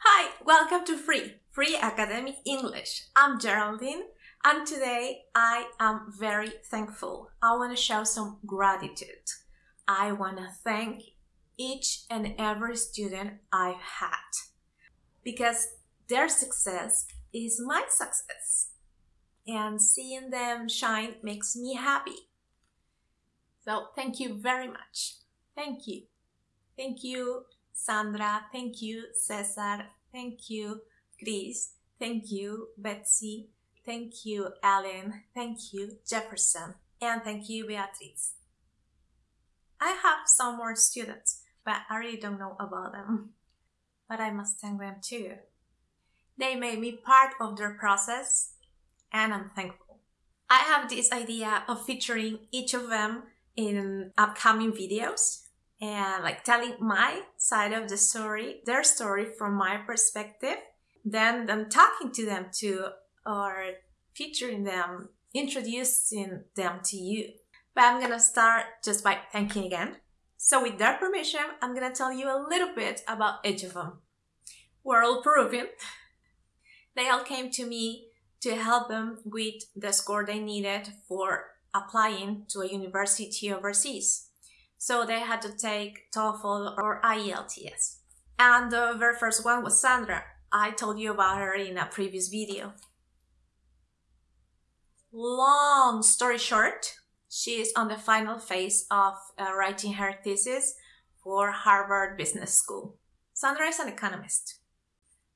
Hi, welcome to Free, Free Academic English. I'm Geraldine and today I am very thankful. I want to show some gratitude. I want to thank each and every student I've had because their success is my success and seeing them shine makes me happy. So thank you very much. Thank you. Thank you, Sandra. Thank you, Cesar. Thank you, Chris. Thank you, Betsy. Thank you, Ellen. Thank you, Jefferson. And thank you, Beatriz. I have some more students, but I really don't know about them. But I must thank them too. They made me part of their process, and I'm thankful. I have this idea of featuring each of them in upcoming videos and like telling my side of the story, their story from my perspective, then I'm talking to them too, or featuring them, introducing them to you. But I'm gonna start just by thanking again. So with their permission, I'm gonna tell you a little bit about each of them. We're all Peruvian. They all came to me to help them with the score they needed for applying to a university overseas. So they had to take TOEFL or IELTS. And the very first one was Sandra. I told you about her in a previous video. Long story short, she is on the final phase of uh, writing her thesis for Harvard Business School. Sandra is an economist.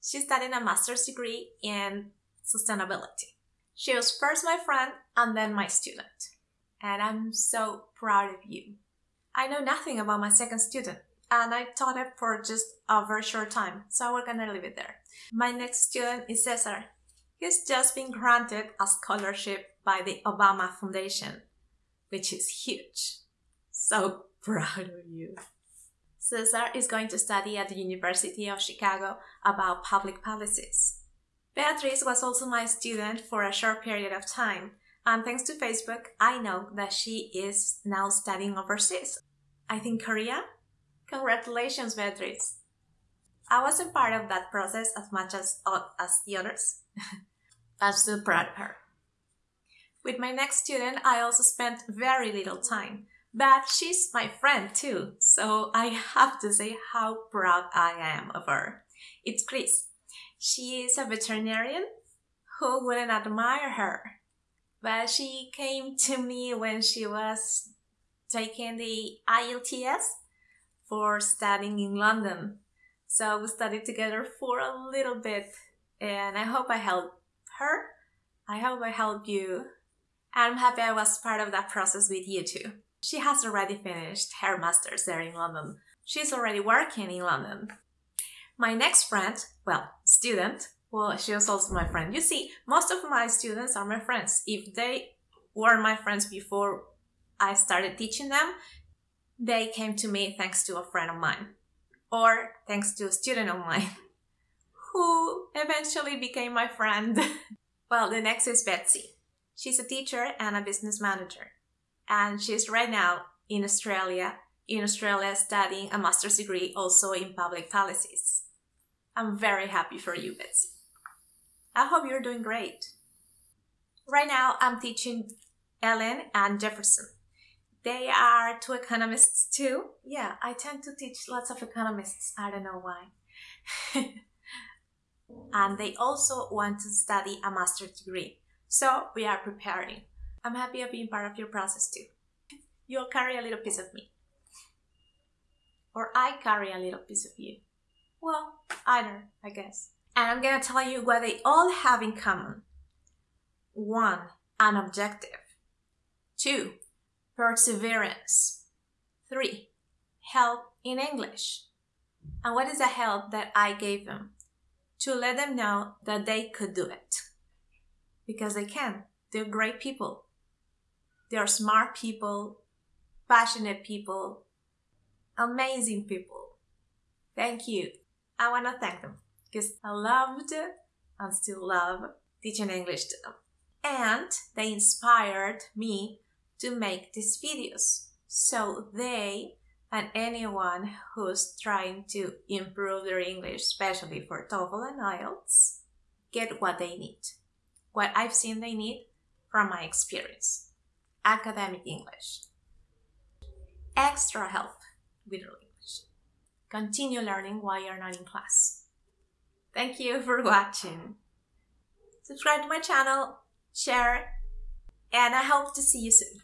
She's studying a master's degree in sustainability. She was first my friend and then my student. And I'm so proud of you. I know nothing about my second student and I taught it for just a very short time, so we're gonna leave it there. My next student is Cesar. He's just been granted a scholarship by the Obama Foundation, which is huge. So proud of you. Cesar is going to study at the University of Chicago about public policies. Beatriz was also my student for a short period of time, and thanks to Facebook, I know that she is now studying overseas. I think Korea? Congratulations, Beatriz! I wasn't part of that process as much as, uh, as the others. I'm so proud of her. With my next student, I also spent very little time, but she's my friend too, so I have to say how proud I am of her. It's Chris. She is a veterinarian. Who wouldn't admire her? But she came to me when she was taking the IELTS for studying in London. So we studied together for a little bit and I hope I helped her. I hope I helped you. I'm happy I was part of that process with you too. She has already finished her master's there in London. She's already working in London. My next friend, well, student, well, she was also my friend. You see, most of my students are my friends. If they were my friends before I started teaching them, they came to me thanks to a friend of mine or thanks to a student of mine who eventually became my friend. well, the next is Betsy. She's a teacher and a business manager. And she's right now in Australia, in Australia studying a master's degree also in public policies. I'm very happy for you, Betsy. I hope you're doing great. Right now, I'm teaching Ellen and Jefferson. They are two economists too. Yeah, I tend to teach lots of economists. I don't know why. and they also want to study a master's degree. So we are preparing. I'm happy of being part of your process too. You'll carry a little piece of me. Or I carry a little piece of you. Well, either, I guess. And I'm gonna tell you what they all have in common. One, an objective. Two, perseverance. Three, help in English. And what is the help that I gave them? To let them know that they could do it. Because they can. They're great people. They're smart people, passionate people, amazing people. Thank you. I want to thank them because I loved and still love teaching English to them. And they inspired me to make these videos. So they and anyone who's trying to improve their English, especially for TOEFL and IELTS, get what they need. What I've seen they need from my experience. Academic English. Extra help with your English. Continue learning while you're not in class. Thank you for watching. Subscribe to my channel, share, and I hope to see you soon.